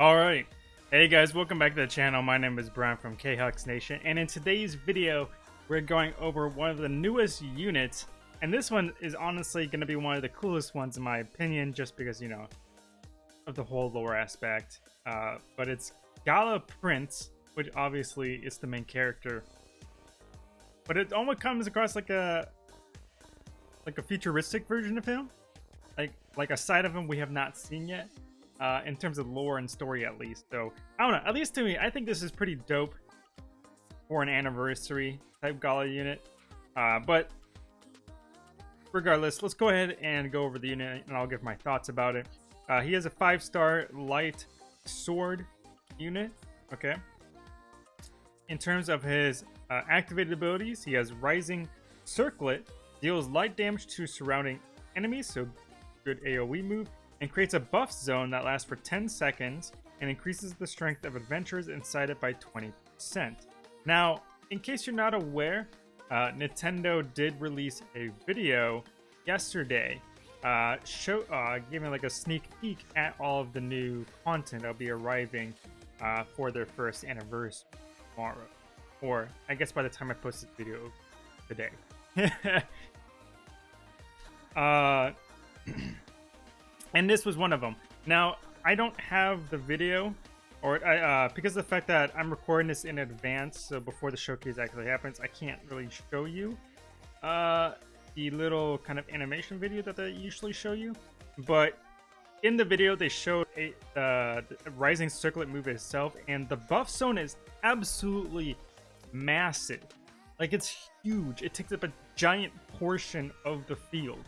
Alright, hey guys, welcome back to the channel. My name is Brian from KHux Nation, and in today's video, we're going over one of the newest units, and this one is honestly going to be one of the coolest ones in my opinion, just because, you know, of the whole lore aspect. Uh, but it's Gala Prince, which obviously is the main character. But it almost comes across like a like a futuristic version of him, like like a side of him we have not seen yet uh, in terms of lore and story at least. So I don't know. At least to me, I think this is pretty dope for an anniversary type gala unit. Uh, but regardless, let's go ahead and go over the unit, and I'll give my thoughts about it. Uh, he has a five-star light sword unit. Okay. In terms of his uh, activated abilities, he has Rising Circlet, deals light damage to surrounding enemies, so good AoE move and creates a buff zone that lasts for 10 seconds and increases the strength of adventurers inside it by 20%. Now, in case you're not aware, uh, Nintendo did release a video yesterday uh, show, uh, giving like a sneak peek at all of the new content that'll be arriving uh, for their first anniversary tomorrow. Or, I guess by the time I post this video today. uh... and this was one of them. Now, I don't have the video, or uh, because of the fact that I'm recording this in advance, so before the showcase actually happens, I can't really show you uh, the little kind of animation video that they usually show you. But in the video, they showed a, uh, the Rising Circlet move itself, and the buff zone is absolutely massive. Like, it's huge. It takes up a giant portion of the field.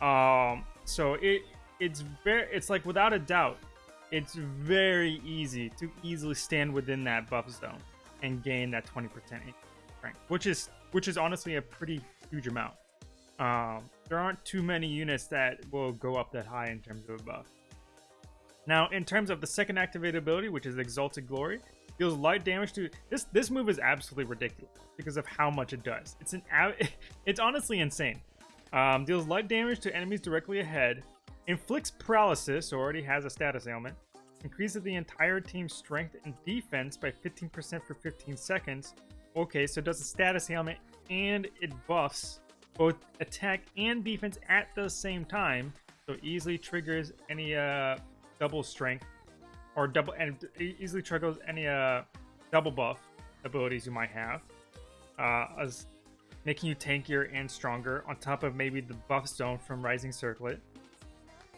Um, so it it's very it's like without a doubt it's very easy to easily stand within that buff zone and gain that 20% strength which is which is honestly a pretty huge amount. Um, there aren't too many units that will go up that high in terms of a buff. Now in terms of the second activated ability which is exalted glory deals light damage to this this move is absolutely ridiculous because of how much it does. It's an it's honestly insane. Um, deals light damage to enemies directly ahead Inflicts paralysis, already has a status ailment. Increases the entire team's strength and defense by 15% for 15 seconds. Okay, so it does a status ailment and it buffs both attack and defense at the same time. So easily triggers any uh, double strength or double and easily triggers any uh, double buff abilities you might have. Uh, as making you tankier and stronger on top of maybe the buff zone from Rising Circlet.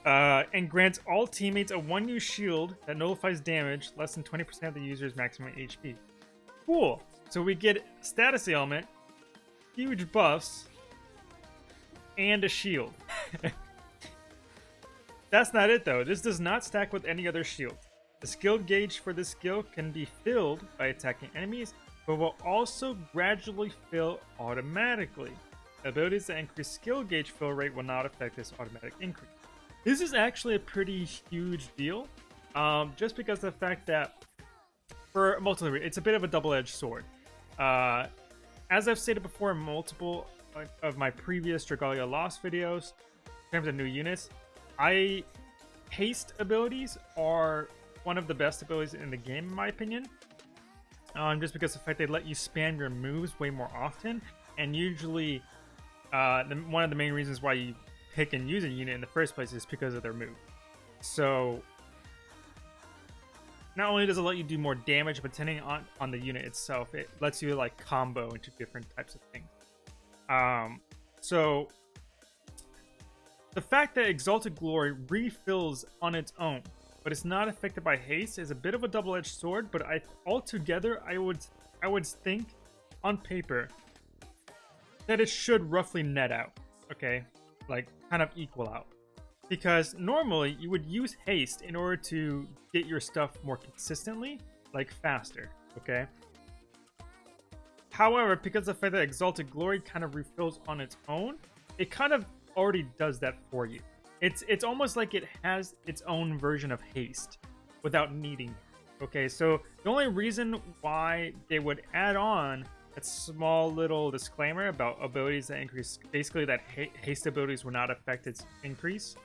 Uh, and grants all teammates a one use shield that nullifies damage less than 20% of the user's maximum HP. Cool. So we get status ailment, huge buffs, and a shield. That's not it though. This does not stack with any other shield. The skill gauge for this skill can be filled by attacking enemies, but will also gradually fill automatically. Abilities that increase skill gauge fill rate will not affect this automatic increase. This is actually a pretty huge deal, um, just because of the fact that for multiple it's a bit of a double-edged sword. Uh, as I've stated before in multiple of my previous Dragalia Lost videos, in terms of new units, I haste abilities are one of the best abilities in the game, in my opinion. Um, just because of the fact they let you spam your moves way more often, and usually uh, the, one of the main reasons why you pick and use a unit in the first place is because of their move. So not only does it let you do more damage, but depending on, on the unit itself, it lets you like combo into different types of things. Um, so the fact that Exalted Glory refills on its own, but it's not affected by haste, is a bit of a double-edged sword. But I altogether, I would I would think on paper that it should roughly net out. Okay, like kind of equal out. Because normally you would use haste in order to get your stuff more consistently, like faster, okay? However, because the fact that Exalted Glory kind of refills on its own, it kind of already does that for you. It's it's almost like it has its own version of haste without needing Okay, so the only reason why they would add on a small little disclaimer about abilities that increase basically that haste abilities will not affect its increase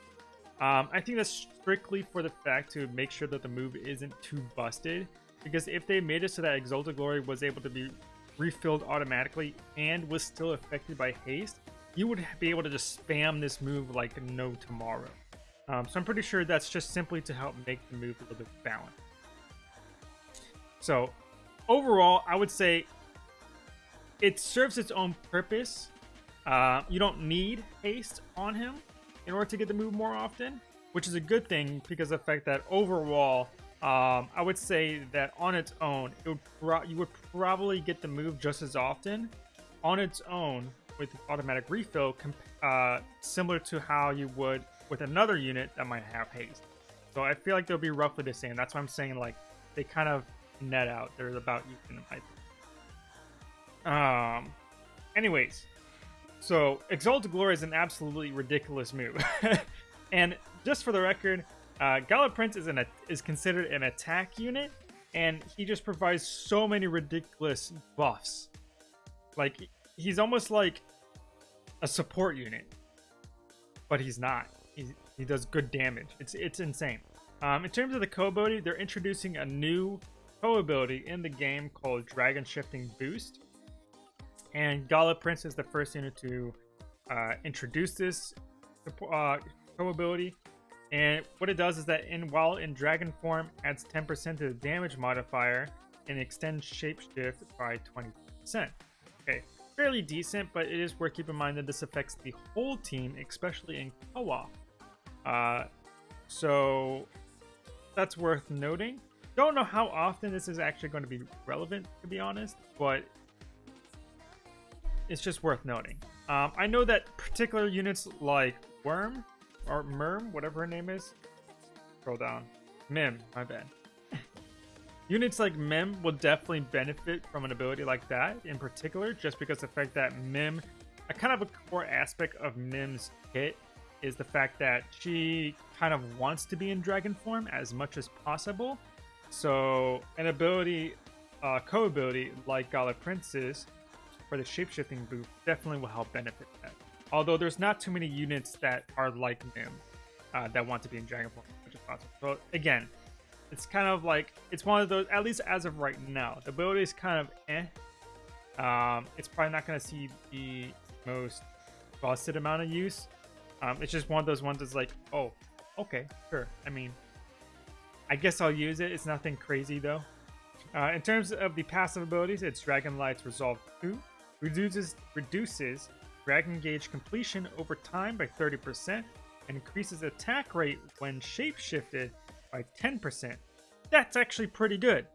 Um, I think that's strictly for the fact to make sure that the move isn't too busted. Because if they made it so that Exalted Glory was able to be refilled automatically and was still affected by haste, you would be able to just spam this move like no tomorrow. Um, so I'm pretty sure that's just simply to help make the move a little bit balanced. So overall, I would say it serves its own purpose. Uh, you don't need haste on him in order to get the move more often, which is a good thing because the fact that overall, um, I would say that on its own, it would you would probably get the move just as often on its own with automatic refill, uh, similar to how you would with another unit that might have haste. So I feel like they'll be roughly the same. That's why I'm saying like they kind of net out. They're about even in my um, anyways, so Exalted Glory is an absolutely ridiculous move. and just for the record, uh, Gala Prince is an is considered an attack unit, and he just provides so many ridiculous buffs. Like he's almost like a support unit, but he's not. He, he does good damage. It's it's insane. Um, in terms of the co-ability, they're introducing a new co-ability in the game called Dragon Shifting Boost. And Gala Prince is the first unit to uh, introduce this uh, ability. And what it does is that in while in dragon form, adds 10% to the damage modifier and extends shapeshift by 20%. Okay, fairly decent, but it is worth keeping in mind that this affects the whole team, especially in co-op. Uh, so that's worth noting. Don't know how often this is actually going to be relevant, to be honest, but it's just worth noting. Um, I know that particular units like Worm or Merm, whatever her name is, scroll down, Mym, my bad. units like Mym will definitely benefit from an ability like that in particular, just because the fact that Mym, a kind of a core aspect of Mym's kit is the fact that she kind of wants to be in dragon form as much as possible. So an ability, uh, co-ability like Gala Prince's for the shapeshifting boost definitely will help benefit that. Although there's not too many units that are like Mym uh, that want to be in Dragon Form as much as possible. So again, it's kind of like it's one of those. At least as of right now, the ability is kind of eh. Um, it's probably not going to see the most busted amount of use. Um, it's just one of those ones that's like, oh, okay, sure. I mean, I guess I'll use it. It's nothing crazy though. Uh, in terms of the passive abilities, it's Dragon Light's Resolve 2, reduces reduces Dragon Gauge completion over time by 30%, and increases attack rate when shapeshifted by 10%. That's actually pretty good.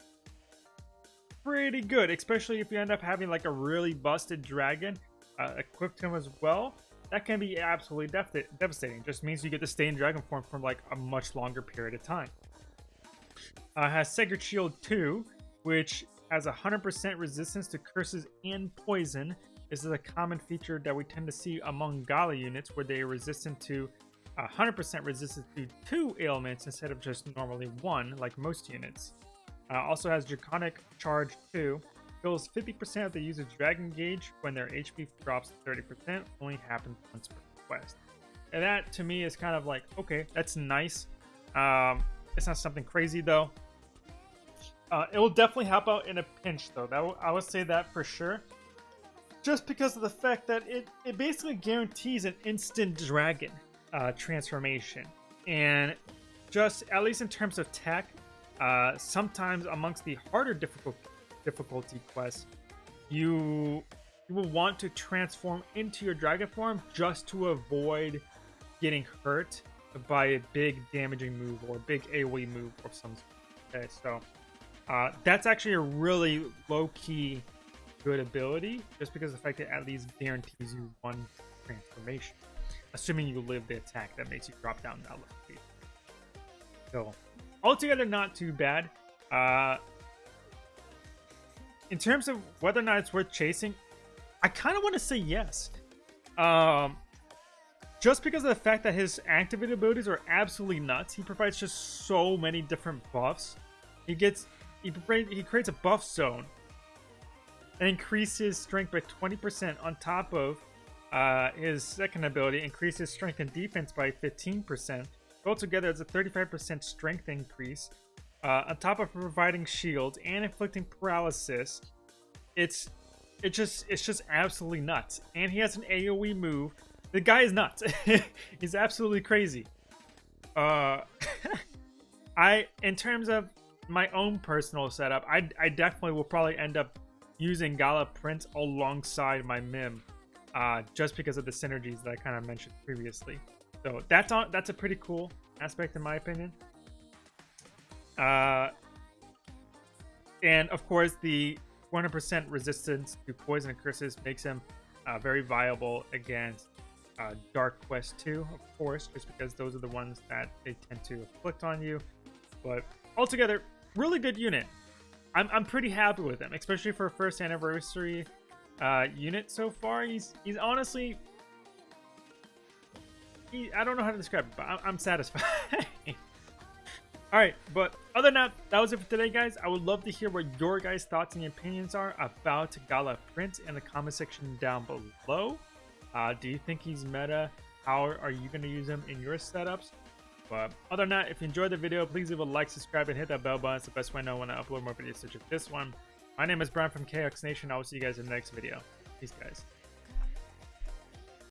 Pretty good, especially if you end up having like a really busted dragon uh, equipped him as well. That can be absolutely dev devastating. Just means you get to stay in dragon form for like a much longer period of time. Uh, has Sacred Shield 2, which has 100% resistance to curses and poison. This is a common feature that we tend to see among Gala units where they are resistant to 100% resistance to two ailments instead of just normally one, like most units. Uh, also has Draconic Charge 2. Fills 50% of the user's Dragon Gauge when their HP drops 30%. Only happens once per quest. And that, to me, is kind of like, okay, that's nice. Um, it's not something crazy, though. Uh, it will definitely help out in a pinch, though. That I would say that for sure. Just because of the fact that it, it basically guarantees an instant dragon uh, transformation. And just, at least in terms of tech, uh, sometimes amongst the harder difficult, difficulty quests, you, you will want to transform into your dragon form just to avoid getting hurt by a big damaging move or a big AoE move or some Okay, so uh, that's actually a really low-key good ability, just because the fact that at least guarantees you one transformation. Assuming you live the attack that makes you drop down that level. So, altogether, not too bad. Uh, in terms of whether or not it's worth chasing, I kind of want to say yes. Um, just because of the fact that his activated abilities are absolutely nuts. He provides just so many different buffs. He gets he, he creates a buff zone and increases strength by 20% on top of uh, his second ability, increases strength and defense by 15%, Altogether, it's a 35% strength increase. Uh, on top of providing shield and inflicting paralysis, it's it just it's just absolutely nuts. And he has an AOE move. The guy is nuts. He's absolutely crazy. Uh, I in terms of my own personal setup, I I definitely will probably end up using Gala Prince alongside my Mym, uh, just because of the synergies that I kind of mentioned previously. So that's on that's a pretty cool aspect in my opinion. Uh, and of course, the 100% resistance to poison and curses makes him uh, very viable against uh, Dark Quest 2, of course, just because those are the ones that they tend to afflict on you. But altogether, really good unit. I'm, I'm pretty happy with him, especially for a first anniversary uh, unit so far. He's he's honestly, he, I don't know how to describe it, but I'm, I'm satisfied. Alright, but other than that, that was it for today, guys. I would love to hear what your guys' thoughts and opinions are about Gala Prince in the comment section down below. Uh, do you think he's meta? How are you going to use him in your setups? But other than that, if you enjoyed the video, please leave a like, subscribe, and hit that bell button. It's the best way I know when I upload more videos such as this one. My name is Brian from KX Nation. I will see you guys in the next video. Peace, guys.